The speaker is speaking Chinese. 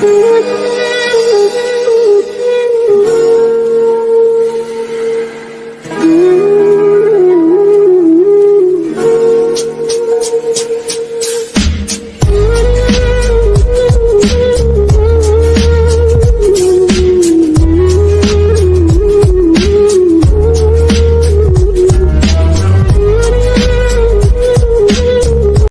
不见。